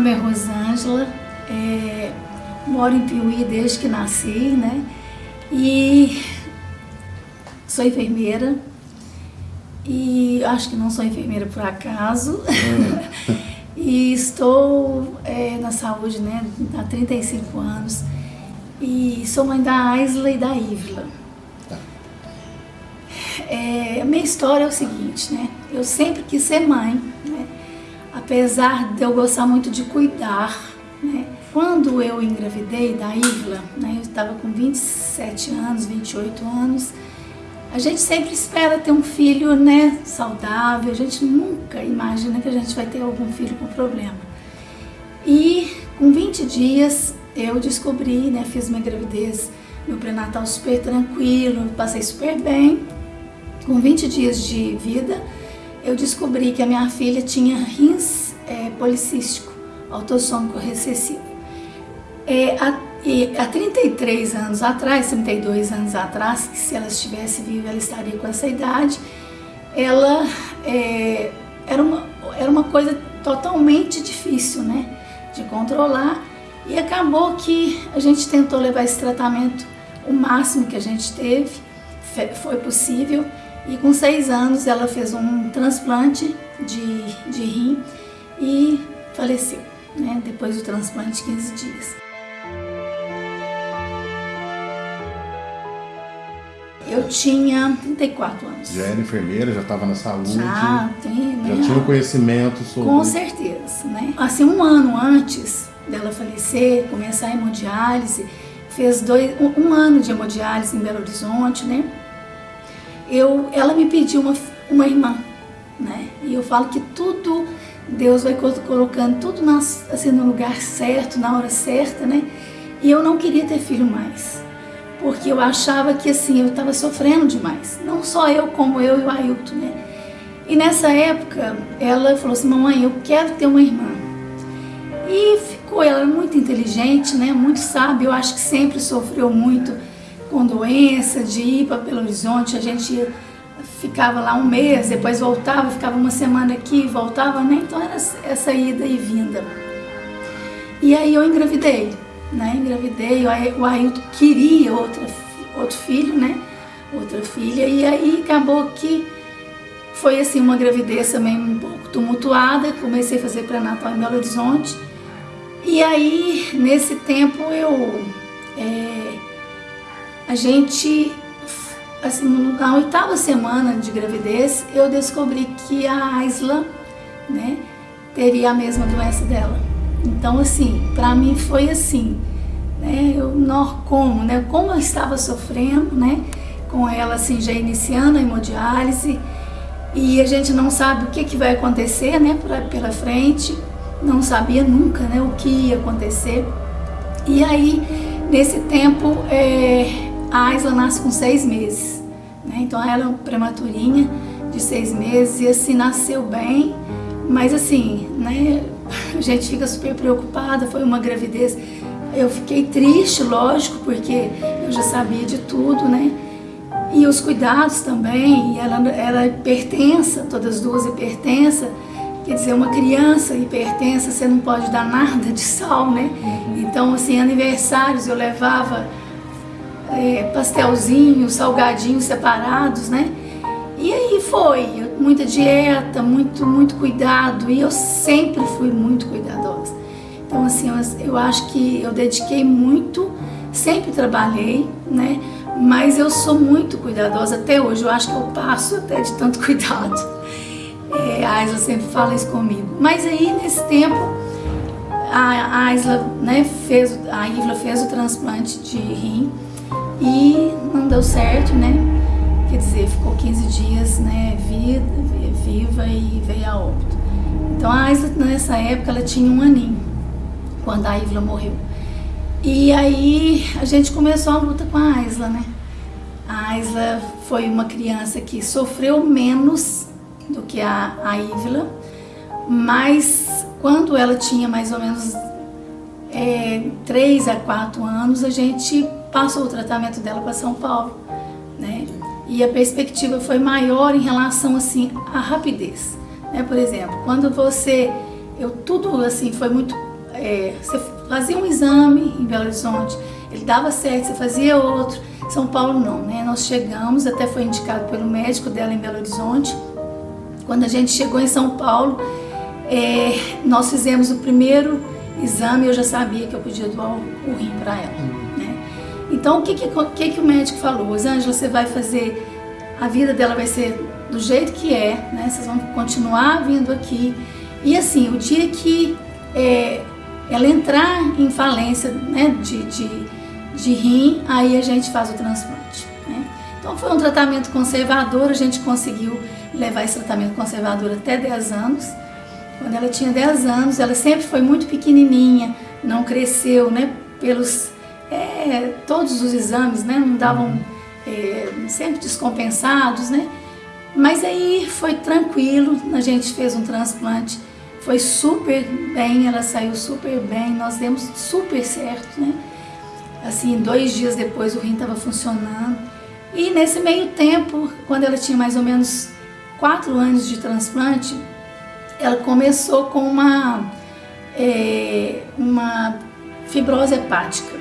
nome é Rosângela, é, moro em Piuí desde que nasci, né? E sou enfermeira e acho que não sou enfermeira por acaso. Hum. e estou é, na saúde né, há 35 anos e sou mãe da Aisla e da Ivla. Tá. É, a minha história é o seguinte, né? Eu sempre quis ser mãe? Apesar de eu gostar muito de cuidar, né? Quando eu engravidei da Ivla, né, eu estava com 27 anos, 28 anos, a gente sempre espera ter um filho né, saudável, a gente nunca imagina que a gente vai ter algum filho com problema. E com 20 dias eu descobri, né, fiz minha gravidez, meu pré-natal super tranquilo, passei super bem. Com 20 dias de vida, eu descobri que a minha filha tinha rins é, policístico, autossômico recessivo. É, há, há 33 anos atrás, 32 anos atrás, que se ela estivesse viva, ela estaria com essa idade, ela é, era, uma, era uma coisa totalmente difícil né, de controlar. E acabou que a gente tentou levar esse tratamento o máximo que a gente teve, foi possível, e com seis anos ela fez um transplante de, de rim e faleceu, né, depois do transplante de 15 dias. Eu tinha 34 anos. Já era enfermeira, já estava na saúde? Já, tem, né? Já tinha conhecimento sobre... Com certeza, né? Assim, um ano antes dela falecer, começar a hemodiálise, fez dois, um, um ano de hemodiálise em Belo Horizonte, né? Eu, ela me pediu uma, uma irmã, né? E eu falo que tudo, Deus vai colocando tudo nas, assim, no lugar certo, na hora certa, né? E eu não queria ter filho mais porque eu achava que assim, eu estava sofrendo demais. Não só eu, como eu e o Ailton, né? E nessa época, ela falou assim, mamãe, eu quero ter uma irmã. E ficou, ela era muito inteligente, né? Muito sábia, eu acho que sempre sofreu muito com doença, de ir para Belo Horizonte, a gente ficava lá um mês, depois voltava, ficava uma semana aqui, voltava, né? Então era essa ida e vinda. E aí eu engravidei né? Engravidei, o Ailton queria outra, outro filho, né? Outra filha, e aí acabou que foi assim uma gravidez também um pouco tumultuada, comecei a fazer pré-natal em Belo Horizonte, e aí nesse tempo eu, é, a gente, assim, na oitava semana de gravidez, eu descobri que a Aisla, né, teria a mesma doença dela. Então, assim, para mim foi assim, né? Eu, não, como, né? Como eu estava sofrendo, né? Com ela, assim, já iniciando a hemodiálise e a gente não sabe o que, que vai acontecer, né? Pra, pela frente, não sabia nunca, né? O que ia acontecer. E aí, nesse tempo, é, a Aisla nasce com seis meses, né? Então, ela é uma prematurinha de seis meses e, assim, nasceu bem, mas assim, né? a gente fica super preocupada, foi uma gravidez. Eu fiquei triste, lógico, porque eu já sabia de tudo, né? E os cuidados também, ela era hipertensa, todas as duas hipertensa, quer dizer, uma criança hipertensa, você não pode dar nada de sal, né? Uhum. Então, assim, aniversários eu levava é, pastelzinhos, salgadinhos separados, né? E aí foi, muita dieta, muito, muito cuidado, e eu sempre fui muito cuidadosa. Então assim, eu, eu acho que eu dediquei muito, sempre trabalhei, né? Mas eu sou muito cuidadosa até hoje, eu acho que eu passo até de tanto cuidado. É, a Aisla sempre fala isso comigo. Mas aí, nesse tempo, a Aisla, né, fez, a Ivla fez o transplante de rim e não deu certo, né? quer dizer, ficou 15 dias né, vida, viva e veio a óbito. Então a Aisla nessa época ela tinha um aninho, quando a Ivla morreu. E aí a gente começou a luta com a Aisla, né? A Aisla foi uma criança que sofreu menos do que a, a Ivla, mas quando ela tinha mais ou menos é, 3 a 4 anos, a gente passou o tratamento dela para São Paulo, né? e a perspectiva foi maior em relação assim à rapidez. Né? Por exemplo, quando você, eu tudo assim foi muito é, você fazia um exame em Belo Horizonte, ele dava certo, você fazia outro. São Paulo não, né? Nós chegamos, até foi indicado pelo médico dela em Belo Horizonte. Quando a gente chegou em São Paulo, é, nós fizemos o primeiro exame, eu já sabia que eu podia doar o rim para ela. Então, o que, que, que, o médico falou? Angela, você vai fazer, a vida dela vai ser do jeito que é, né? Vocês vão continuar vindo aqui. E assim, o dia que é, ela entrar em falência né, de, de, de rim, aí a gente faz o transplante. Né? Então foi um tratamento conservador, a gente conseguiu levar esse tratamento conservador até 10 anos. Quando ela tinha 10 anos, ela sempre foi muito pequenininha, não cresceu, né? Pelos é, todos os exames, né? Não davam é, sempre descompensados, né? Mas aí foi tranquilo, a gente fez um transplante, foi super bem, ela saiu super bem, nós demos super certo, né? Assim, dois dias depois o rim estava funcionando. E nesse meio tempo, quando ela tinha mais ou menos quatro anos de transplante, ela começou com uma, é, uma fibrose hepática,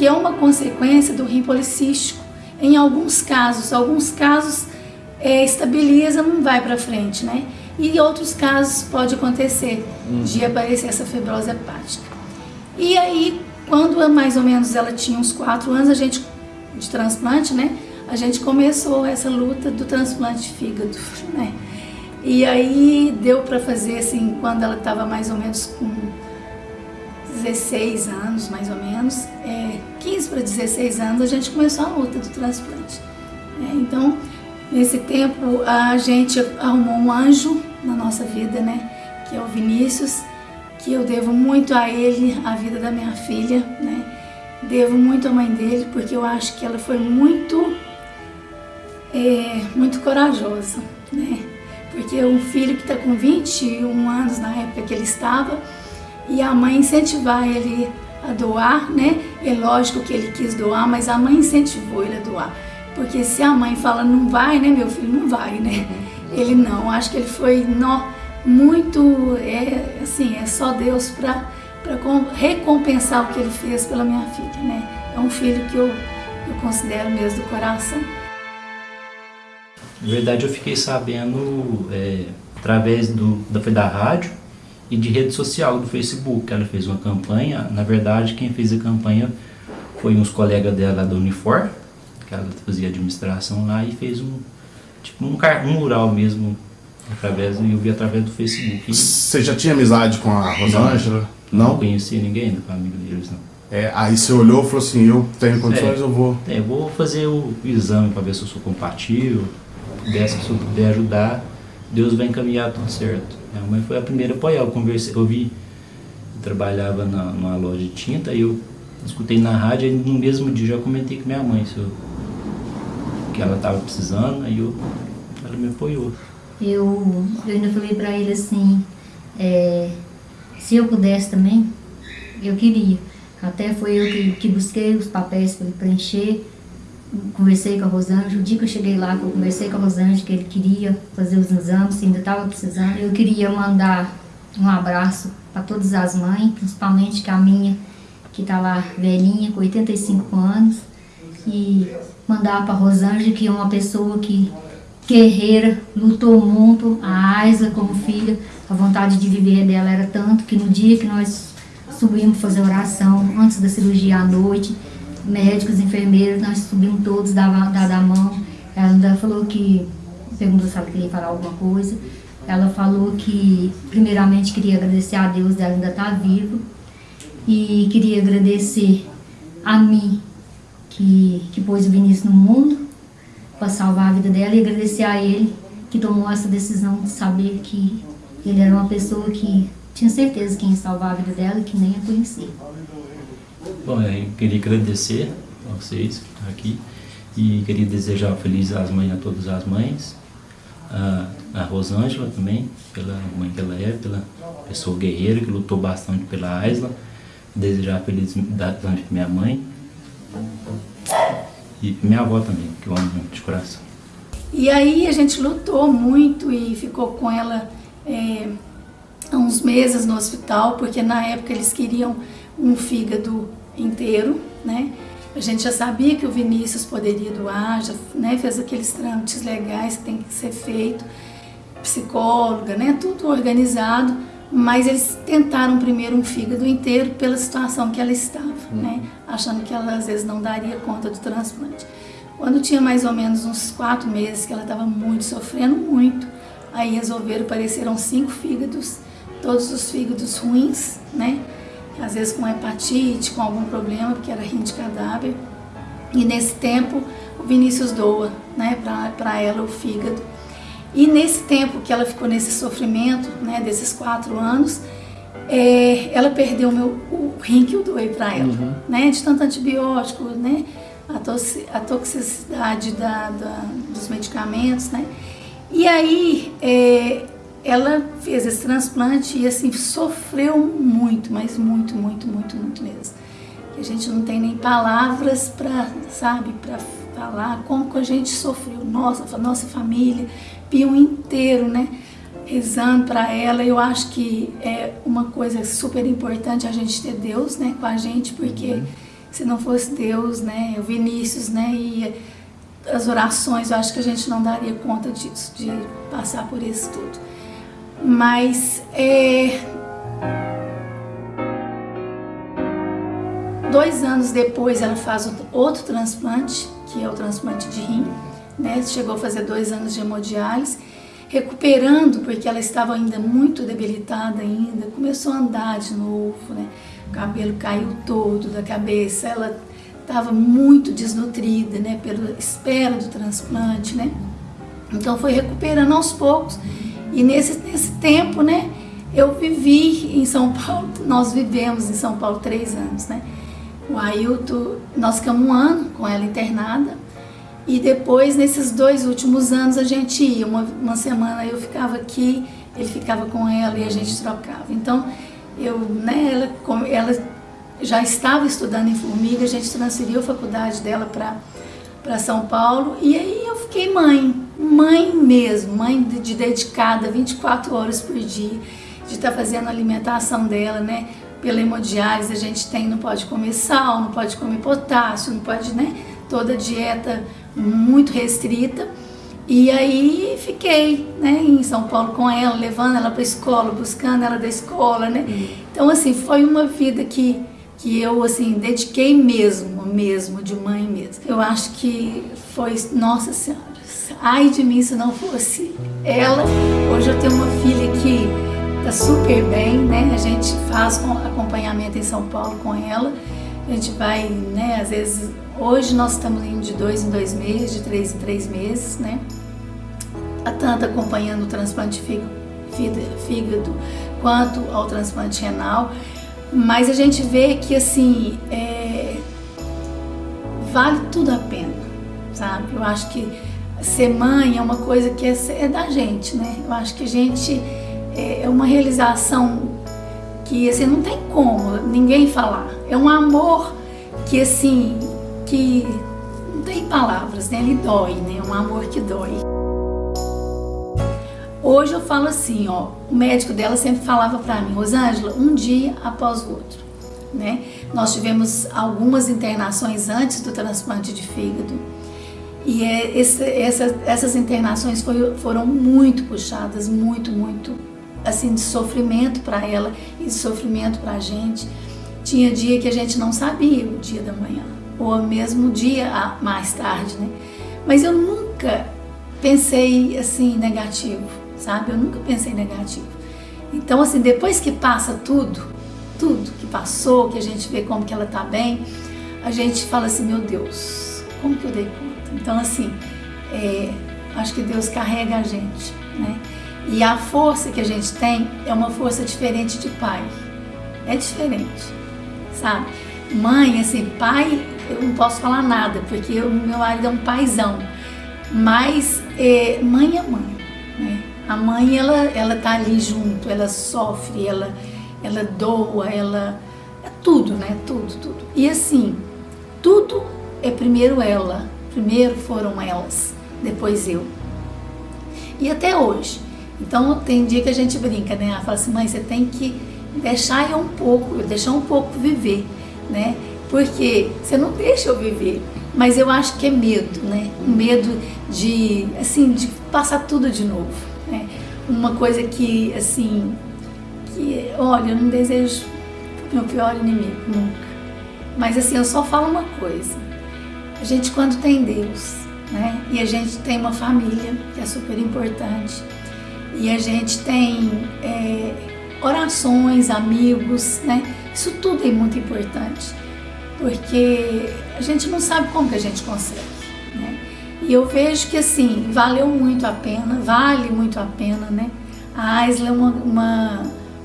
que é uma consequência do rim policístico. Em alguns casos, alguns casos é, estabiliza, não vai para frente, né? E em outros casos pode acontecer uhum. de aparecer essa fibrose hepática. E aí, quando mais ou menos ela tinha uns quatro anos, a gente de transplante, né? A gente começou essa luta do transplante de fígado, né? E aí deu para fazer assim, quando ela estava mais ou menos com 16 anos, mais ou menos, é, 15 para 16 anos, a gente começou a luta do transplante. É, então, nesse tempo, a gente arrumou um anjo na nossa vida, né? Que é o Vinícius, que eu devo muito a ele, a vida da minha filha, né? Devo muito à mãe dele, porque eu acho que ela foi muito, é, muito corajosa, né? porque um filho que está com 21 anos na época que ele estava, e a mãe incentivar ele a doar, né? É lógico que ele quis doar, mas a mãe incentivou ele a doar. Porque se a mãe fala, não vai, né, meu filho, não vai, né? Ele não, acho que ele foi nó, muito, é, assim, é só Deus para recompensar o que ele fez pela minha filha, né? É um filho que eu, eu considero mesmo do coração. Na verdade, eu fiquei sabendo é, através do, da, da rádio e de rede social, do Facebook. Ela fez uma campanha. Na verdade, quem fez a campanha foi uns colegas dela da Unifor, que ela fazia administração lá, e fez um, tipo, um, um mural mesmo, através, eu vi através do Facebook. Você já tinha amizade com a Rosângela? Não? Não conhecia ninguém da família deles, não. É, aí você olhou e falou assim, eu tenho condições, é, eu vou... É, eu vou fazer o exame para ver se eu sou compatível, se eu puder ajudar, Deus vai encaminhar tudo certo. Minha mãe foi a primeira a apoiar. Eu conversei, eu vi, eu trabalhava na, numa loja de tinta e eu escutei na rádio e no mesmo dia já comentei com minha mãe eu, que ela estava precisando, aí eu, ela me apoiou. Eu, eu ainda falei para ele assim, é, se eu pudesse também, eu queria. Até foi eu que, que busquei os papéis para ele preencher conversei com a Rosângela, o dia que eu cheguei lá, eu conversei com a Rosângela que ele queria fazer os exames, ainda estava precisando. Eu queria mandar um abraço para todas as mães, principalmente que a minha, que está lá velhinha, com 85 anos, e mandar para a Rosângela, que é uma pessoa que guerreira, lutou muito, a Aisa como filha, a vontade de viver dela era tanto que no dia que nós subimos fazer oração, antes da cirurgia à noite, médicos, enfermeiros, nós subimos todos, dava, dava a mão. Ela ainda falou que, perguntou se ela queria falar alguma coisa. Ela falou que, primeiramente, queria agradecer a Deus dela ainda estar tá viva. E queria agradecer a mim, que, que pôs o Vinícius no mundo, para salvar a vida dela. E agradecer a ele, que tomou essa decisão de saber que ele era uma pessoa que tinha certeza que ia salvar a vida dela e que nem a conhecia. Bom, eu queria agradecer a vocês aqui e queria desejar feliz às mães a todas as mães, a, a Rosângela também, pela mãe que ela é, pela pessoa guerreira que lutou bastante pela Aisla, desejar feliz da minha mãe e minha avó também, que eu amo muito de coração. E aí a gente lutou muito e ficou com ela é, uns meses no hospital, porque na época eles queriam um fígado inteiro, né? A gente já sabia que o Vinícius poderia doar, já né, fez aqueles trâmites legais que tem que ser feito, psicóloga, né? Tudo organizado, mas eles tentaram primeiro um fígado inteiro pela situação que ela estava, hum. né? Achando que ela às vezes não daria conta do transplante. Quando tinha mais ou menos uns quatro meses que ela estava muito sofrendo muito, aí resolveram, apareceram cinco fígados, todos os fígados ruins, né? Às vezes com hepatite, com algum problema, porque era rim de cadáver. E nesse tempo o Vinícius doa, né, para ela o fígado. E nesse tempo que ela ficou nesse sofrimento, né, desses quatro anos, é, ela perdeu o, meu, o rim que eu doei para ela, uhum. né, de tanto antibiótico, né, a, toxi, a toxicidade da, da, dos medicamentos, né. E aí é, ela fez esse transplante e assim sofreu muito, mas muito, muito, muito, muito mesmo. Que a gente não tem nem palavras para, sabe, para falar como que a gente sofreu, nossa, nossa família, Pio inteiro, né? Rezando para ela, eu acho que é uma coisa super importante a gente ter Deus, né, com a gente, porque uhum. se não fosse Deus, né, o Vinícius, né, e as orações, eu acho que a gente não daria conta disso, de passar por isso tudo. Mas é, dois anos depois ela faz outro transplante, que é o transplante de rim, né? Chegou a fazer dois anos de hemodiálise, recuperando porque ela estava ainda muito debilitada ainda, começou a andar de novo, né? O cabelo caiu todo da cabeça, ela estava muito desnutrida, né? Pela espera do transplante, né? Então foi recuperando aos poucos e nesse, nesse tempo, né? Eu vivi em São Paulo, nós vivemos em São Paulo três anos, né? O Ailton, nós ficamos um ano com ela internada, e depois, nesses dois últimos anos, a gente ia. Uma, uma semana eu ficava aqui, ele ficava com ela e a gente trocava. Então, eu, né, ela, ela já estava estudando em Formiga, a gente transferiu a faculdade dela para São Paulo. E aí eu fiquei mãe, mãe mesmo, mãe de, de dedicada 24 horas por dia, de estar tá fazendo a alimentação dela, né? Pela hemodiálise a gente tem, não pode comer sal, não pode comer potássio, não pode, né? Toda dieta muito restrita. E aí fiquei né, em São Paulo com ela, levando ela para a escola, buscando ela da escola, né? Uhum. Então, assim, foi uma vida que, que eu, assim, dediquei mesmo, mesmo, de mãe mesmo. Eu acho que foi, nossa senhora, ai de mim se não fosse ela. Hoje eu tenho uma filha que tá super bem, né? A gente faz acompanhamento em São Paulo com ela. A gente vai, né, às vezes Hoje nós estamos indo de dois em dois meses, de três em três meses, né? Tanto acompanhando o transplante fígado quanto ao transplante renal, mas a gente vê que assim é, vale tudo a pena, sabe? Eu acho que ser mãe é uma coisa que é, é da gente, né? Eu acho que a gente é, é uma realização que assim não tem como ninguém falar. É um amor que assim que não tem palavras, né? Ele dói, né? É um amor que dói. Hoje eu falo assim, ó, o médico dela sempre falava para mim, Rosângela, um dia após o outro, né? Nós tivemos algumas internações antes do transplante de fígado e é, esse, essa, essas internações foi, foram muito puxadas, muito, muito, assim, de sofrimento para ela e de sofrimento para a gente. Tinha dia que a gente não sabia o dia da manhã ou mesmo dia mais tarde, né? Mas eu nunca pensei assim negativo, sabe? Eu nunca pensei negativo. Então assim, depois que passa tudo, tudo que passou, que a gente vê como que ela tá bem, a gente fala assim, meu Deus, como que eu dei conta? Então assim, é, acho que Deus carrega a gente, né? E a força que a gente tem é uma força diferente de pai. É diferente, sabe? Mãe, assim, pai, eu não posso falar nada, porque o meu marido é um paizão. Mas é, mãe é mãe, né? A mãe, ela, ela tá ali junto, ela sofre, ela, ela doa, ela... É tudo, né? Tudo, tudo. E assim, tudo é primeiro ela, primeiro foram elas, depois eu. E até hoje, Então tem dia que a gente brinca, né? Ela fala assim, mãe, você tem que deixar eu um pouco, deixar um pouco viver, né? Porque você não deixa eu viver, mas eu acho que é medo, né? Um medo de, assim, de passar tudo de novo, né? Uma coisa que, assim, que, olha, eu não desejo meu pior inimigo, nunca. Mas assim, eu só falo uma coisa. A gente quando tem Deus, né? E a gente tem uma família, que é super importante. E a gente tem é, orações, amigos, né? Isso tudo é muito importante. Porque a gente não sabe como que a gente consegue, né? E eu vejo que assim, valeu muito a pena, vale muito a pena, né? A Aisla é uma, uma,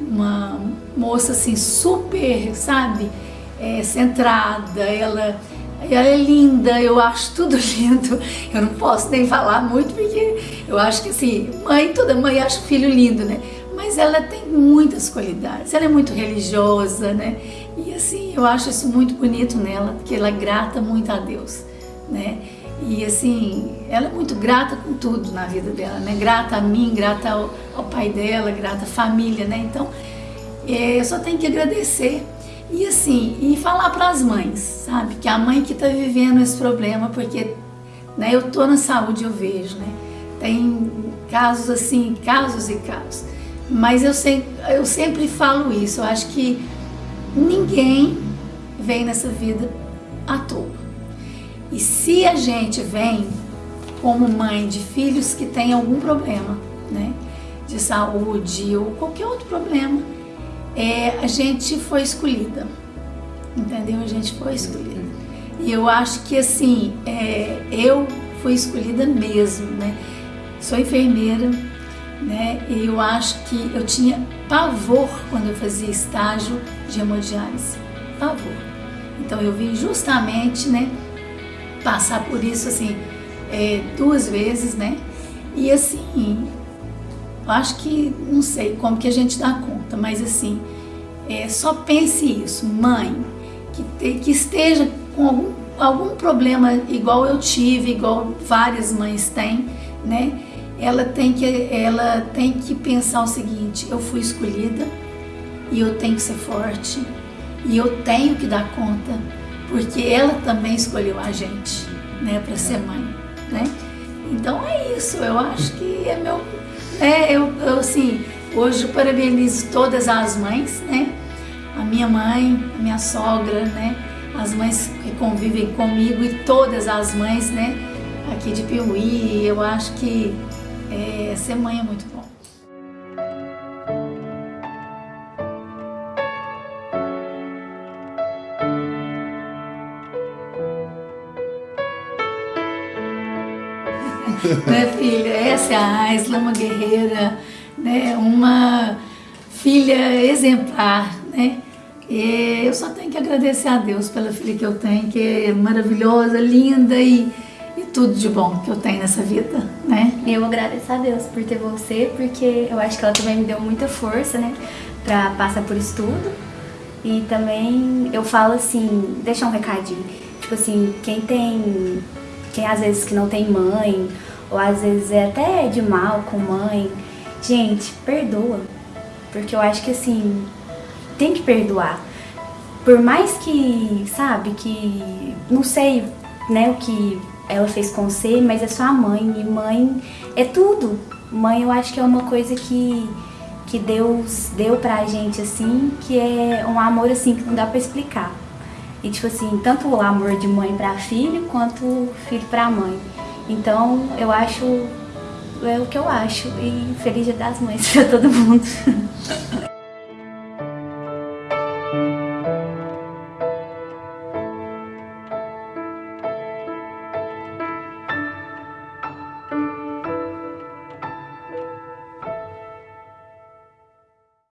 uma moça assim super, sabe? É, centrada, ela, ela é linda, eu acho tudo lindo. Eu não posso nem falar muito porque eu acho que assim, mãe, toda mãe acha o filho lindo, né? Mas ela tem muitas qualidades, ela é muito religiosa, né? E assim, eu acho isso muito bonito nela, porque ela é grata muito a Deus, né? E assim, ela é muito grata com tudo na vida dela, né? Grata a mim, grata ao, ao pai dela, grata à família, né? Então, é, eu só tenho que agradecer e assim, e falar para as mães, sabe? Que a mãe que está vivendo esse problema, porque né, eu tô na saúde, eu vejo, né? Tem casos assim, casos e casos. Mas eu, sempre, eu sempre falo isso, eu acho que ninguém vem nessa vida à toa. E se a gente vem como mãe de filhos que têm algum problema, né? De saúde ou qualquer outro problema, é, a gente foi escolhida, entendeu? A gente foi escolhida. E eu acho que assim, é, eu fui escolhida mesmo, né? Sou enfermeira, né? E eu acho que eu tinha pavor quando eu fazia estágio de hemodiálise, pavor. Então eu vim justamente, né? Passar por isso assim é, duas vezes, né? E assim, eu acho que, não sei como que a gente dá conta, mas assim, é, só pense isso, mãe, que, te, que esteja com algum, algum problema igual eu tive, igual várias mães têm, né? Ela tem, que, ela tem que pensar o seguinte, eu fui escolhida e eu tenho que ser forte e eu tenho que dar conta, porque ela também escolheu a gente, né, para ser mãe, né? Então é isso, eu acho que é meu é, eu, eu assim, hoje parabenizo todas as mães, né? A minha mãe, a minha sogra, né? As mães que convivem comigo e todas as mães, né? Aqui de Piuí, eu acho que é, ser mãe é muito bom. né, filha? Essa é a Aisla, uma guerreira, né, uma filha exemplar, né? E eu só tenho que agradecer a Deus pela filha que eu tenho, que é maravilhosa, linda e, e tudo de bom que eu tenho nessa vida, né? Eu agradeço a Deus por ter você, porque eu acho que ela também me deu muita força, né? Pra passar por isso tudo. E também eu falo assim, deixar um recadinho. Tipo assim, quem tem, quem às vezes que não tem mãe ou às vezes é até de mal com mãe. Gente, perdoa. Porque eu acho que assim, tem que perdoar. Por mais que, sabe, que não sei, né, o que ela fez com você, mas é sua mãe e mãe é tudo. Mãe, eu acho que é uma coisa que que Deus deu pra gente assim, que é um amor assim que não dá pra explicar. E tipo assim, tanto o amor de mãe pra filho, quanto filho pra mãe. Então, eu acho, é o que eu acho. E feliz dia das mães pra todo mundo.